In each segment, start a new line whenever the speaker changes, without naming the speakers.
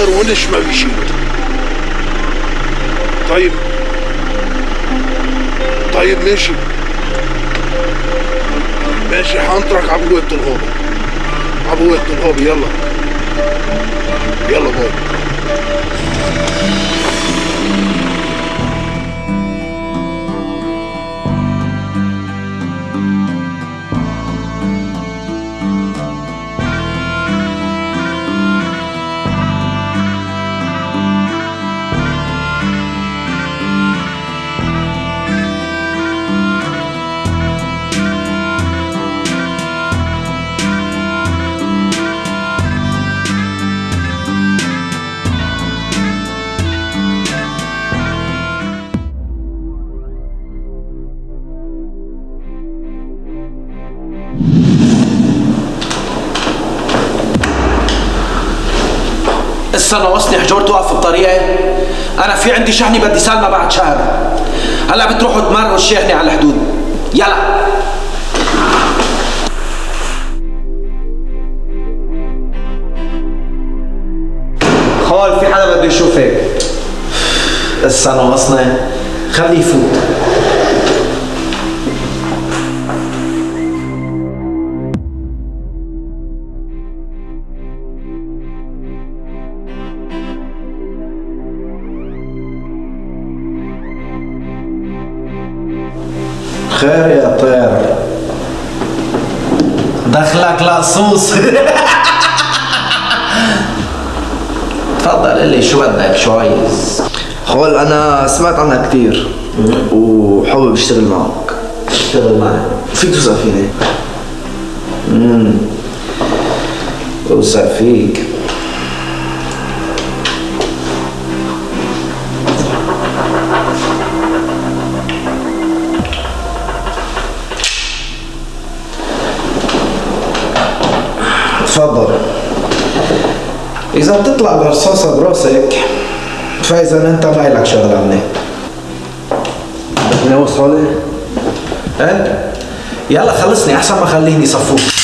صخر ونش ما بيشيل طيب. طيب ماشي. ماشي حنطرك عبوة الغابة عبوة الغابة يلا. يلا باي.
لسه ناقصني حجور توقف بطريقي أنا في عندي شحنة بدي سلمى بعد شهر. هلأ بتروحوا تمروا الشحنة على الحدود. يلا. خال في حدا بده يشوفك. لسه ناقصنا خليه يفوت. دخلك لصوص تفضل اللي شو بدك؟ شو عايز؟
خول أنا سمعت عنها كثير وحابب أشتغل معك.
اشتغل معي.
فيك توثق فيني؟
أوسع فيك.
تفضل
إذا بتطلع برصاصة براسك فاذا أنت ما لك شغل عني
بدنا وصالة
إيه؟ يلا خلصني أحسن ما خليني صفوك.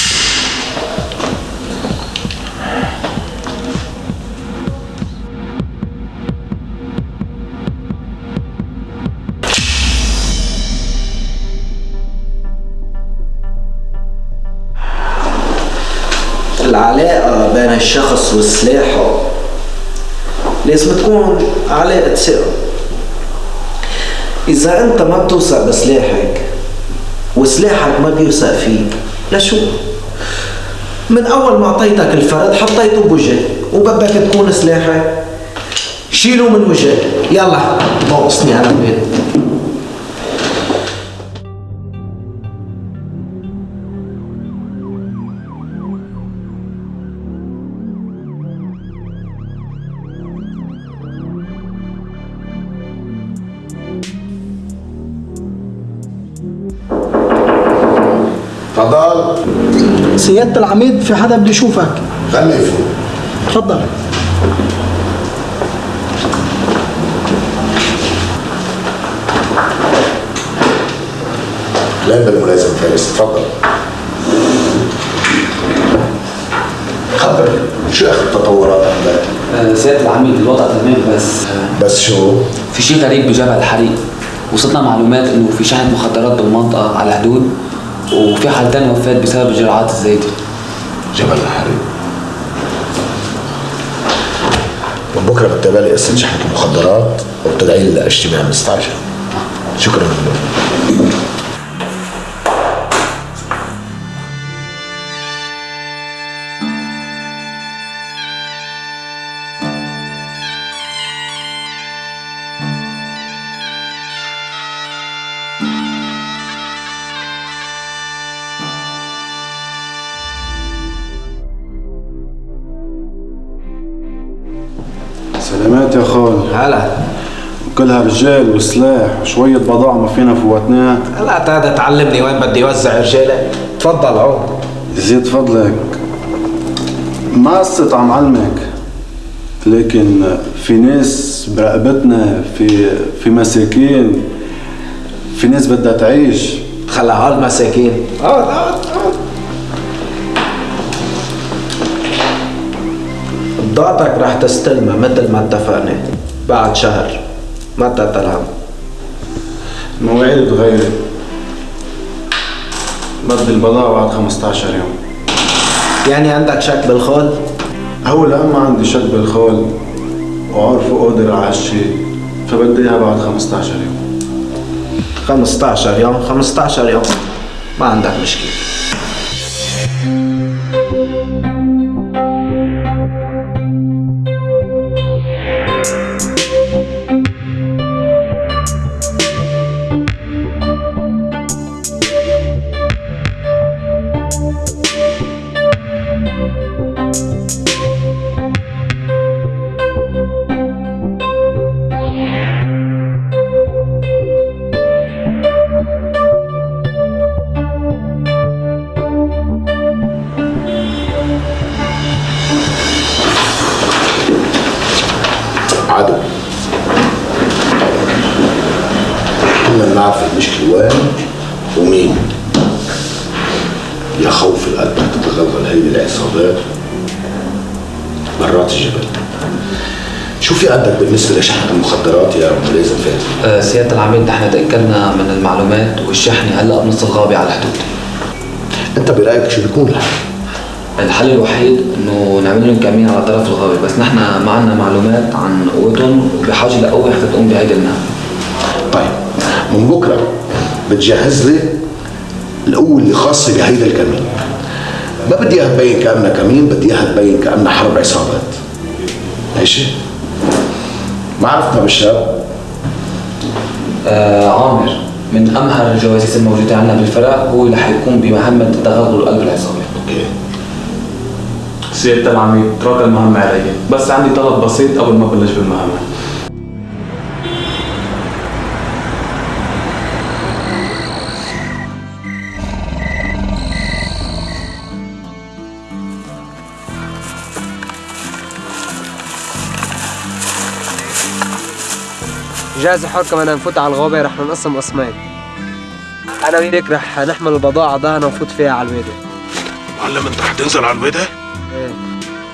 الشخص وسلاحه لازم تكون علاقة ثقة إذا أنت ما بتوثق بسلاحك وسلاحك ما بيوثق فيك لشو؟ من أول ما أعطيتك الفرد حطيته بوجهك وبدك تكون سلاحك شيله من وجهك يلا ناقصني أنا بيت
سيادة العميد في حدا بده يشوفك؟
خليه يفوت.
تفضل.
لا بالملازم فارس تفضل. خبر شو آخر التطورات عندك؟
آه، سيادة العميد الوضع تمام بس آه،
بس شو؟
في شيء غريب بجبل الحريق. وصلنا معلومات إنه في شحنة مخدرات بالمنطقة على الحدود وفي حالتين وفاة بسبب الجرعات الزايدة
جبل الحريق. من بكرة بتتابع قصه شحنة المخدرات وبتدعي لي لاجتماع مستعجل شكرا. لك
هلا.
كلها رجال وسلاح وشوية بضاعة ما فينا فوتناها.
هلا تعال تعلمني وين بدي وزع رجالي. تفضل عود.
زيد فضلك ما قصت عم علمك؟ لكن في ناس برقبتنا في في مساكين. في ناس بدها تعيش.
خلى هالمساكين اقعد اقعد بضاعتك رح تستلمها مثل ما اتفقنا. بعد شهر. ما تتلهم
المواعيد تغيرت بدي البضاعة بعد 15 يوم.
يعني عندك شك بالخول؟
هو لأما عندي شك بالخول. وعارفه قادر على هالشي. فبدي اياها بعد 15 يوم.
15 يوم؟ 15 يوم. ما عندك مشكلة.
شو في عندك بالنسبة لشحنة المخدرات يا ملازم فاتن؟
آه، سيادة العميد نحن تأكدنا من المعلومات والشحنة هلأ بنص الغابة على الحدود
أنت برأيك شو بيكون الحل؟
الحل الوحيد إنه نعمل لهم كمين على طرف الغابة بس نحن ما عندنا معلومات عن قوتهم وبحاجة لقوة حتى تقوم بهيدي المهمة
طيب من بكرة بتجهز لي القوة اللي خاصة بهيدا الكمين ما بدي إياها تبين كأنها كمين بدي إياها تبين كأنها حرب عصابات ماشي؟ معرفتنا بالشاب
آه عامر من أمهر الجواسيس الموجودة عندنا بالفرق هو اللي حيقوم بمهمة تغلغل قلب العصابة.
أوكي.
سيادة العميد ترك المهمة علي. بس عندي طلب بسيط قبل ما بلش بالمهمة.
جاهز حر كمان نفوت على الغابة رح ننقسم قسمين. أنا وياك رح نحمل البضاعة ضهنا ونفوت فيها على الوادي.
معلم أنت حتنزل على البيضة؟
إيه.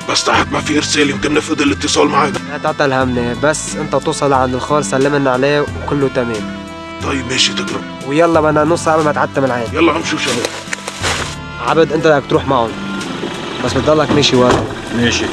بس تحت ما في إرسال يمكن نفقد الاتصال معك
لا تعطل همني بس أنت توصل عند الخال سلمنا عليه وكله تمام.
طيب ماشي تكرم.
ويلا بدنا نص قبل ما تعتم العين
يلا امشوا شباب
عبد أنت بدك تروح معهم. بس بتضلك ماشي ورا.
ماشي.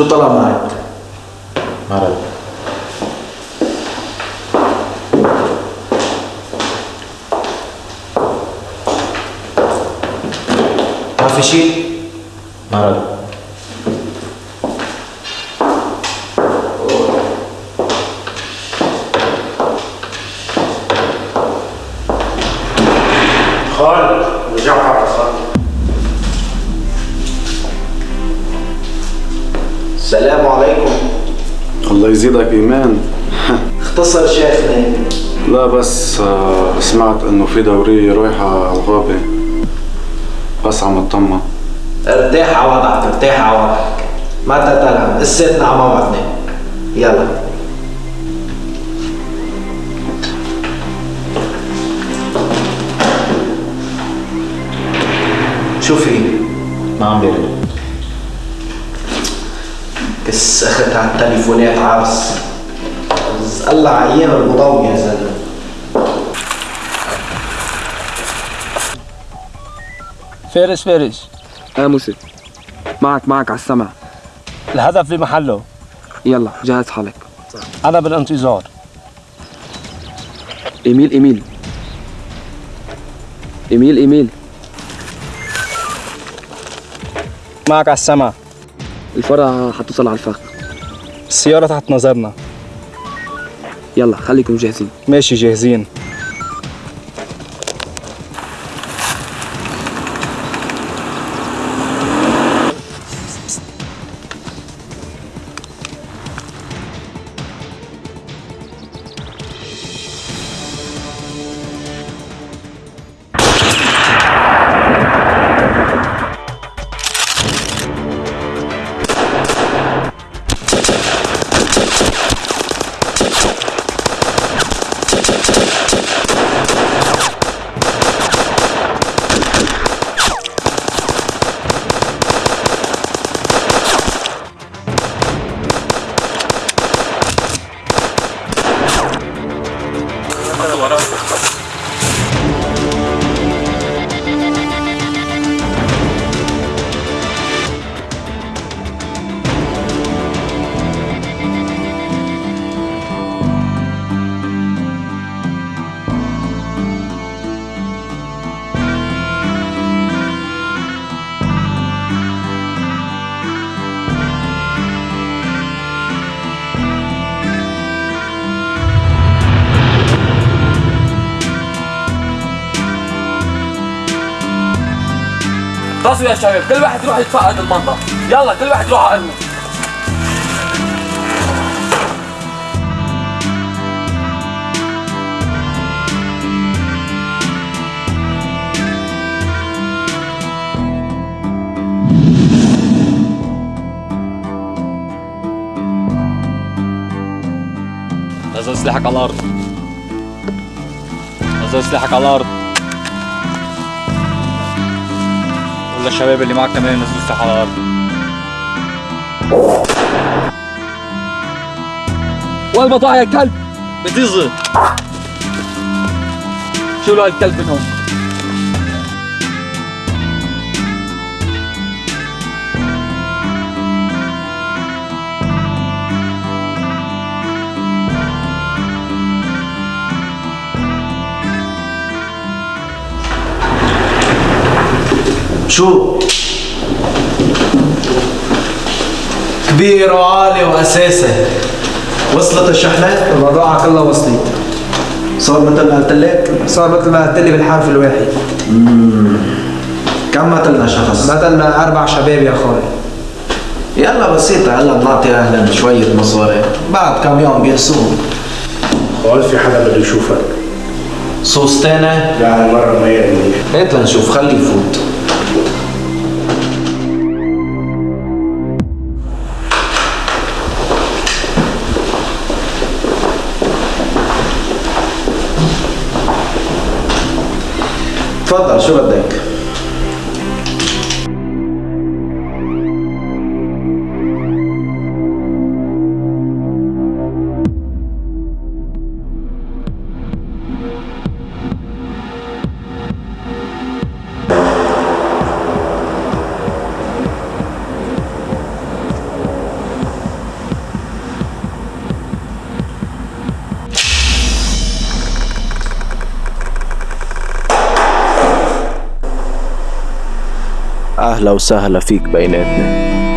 شو طلب معك؟
مرض
ما في
يزيدك إيمان؟
اختصر شيخنا.
لا بس آه، سمعت إنه في دورية رايحة على الغابة. بس عم أطمن.
ارتاح على وضعك ارتاح على وضعك. ما تتلهم قصتنا على موعدنا. يلا. شو في؟
ما عم بيرد.
اخت على التليفونات عرس الله أيام المضوي يا زلمة.
فارس فارس.
آه موسى. معك معك على السمع.
الهدف في محله.
يلا جهز حالك.
أنا بالانتظار.
إيميل إيميل. إيميل إيميل.
معك على السمع.
الفرع حتوصل على الفخ.
السيارة تحت نظرنا.
يلا خليكم جاهزين.
ماشي جاهزين.
بصوا يا شباب كل واحد يروح يتفقد المنطقة يلا كل واحد يروح على قلبه
نزل سلاحك على الأرض. نزل سلاحك على الأرض. قول للشباب اللي معك كمان ينزلوا سلاح على الأرض
والبضاعة يا كلب
بتيزي
شيلوا هالكلب من
شو؟ كبير وعالي وأساسي. وصلت الشحنة؟
البضاعة كلها وصلت
صار مثل ما قلت لك؟
صار مثل ما قلت لي بالحرف الواحد.
كم قتلنا شخص؟
قتلنا أربع شباب يا أخوي.
يلا بسيطة هلا بنعطي أهلا شوية مصاري. بعد كم يوم بيرسوهم
قال في حدا بده يشوفك.
صوص تاني؟
لا هالمرة ما يرمي
هات لنشوف خليه يفوت. تفضل شو بدك؟
أهلا وسهلا فيك بيناتنا.